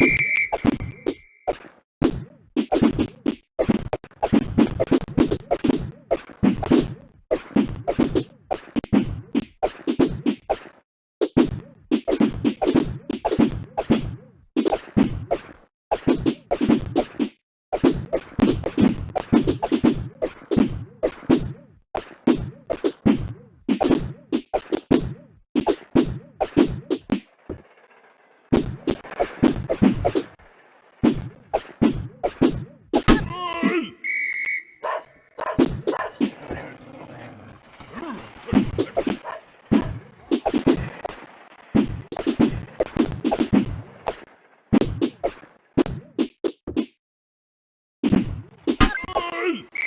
you